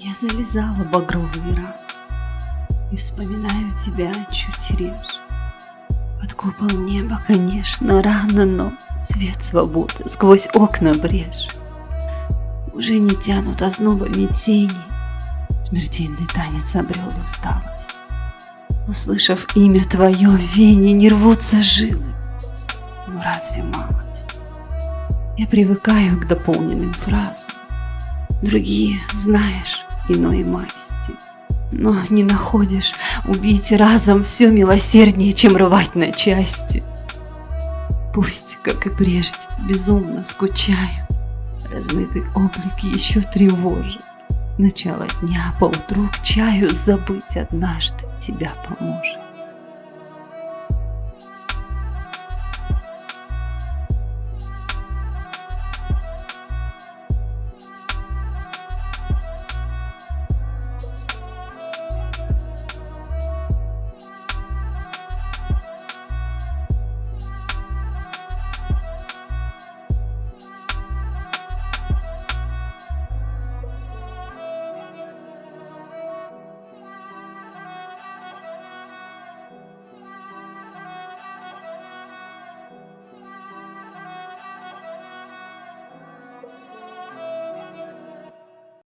Я залезала багровый ран И вспоминаю тебя чуть реже. Под купол неба, конечно, рано, но Цвет свободы сквозь окна брешь. Уже не тянут ознобами тени, Смертельный танец обрел усталость. Услышав имя твое в вене, не рвутся жилы. Ну разве малость? Я привыкаю к дополненным фразам. Другие, знаешь, иной масти. Но не находишь убить разом все милосерднее, чем рвать на части. Пусть, как и прежде, безумно скучаю, Размытый облик еще тревожит. Начало дня поутру к чаю забыть однажды тебя поможет.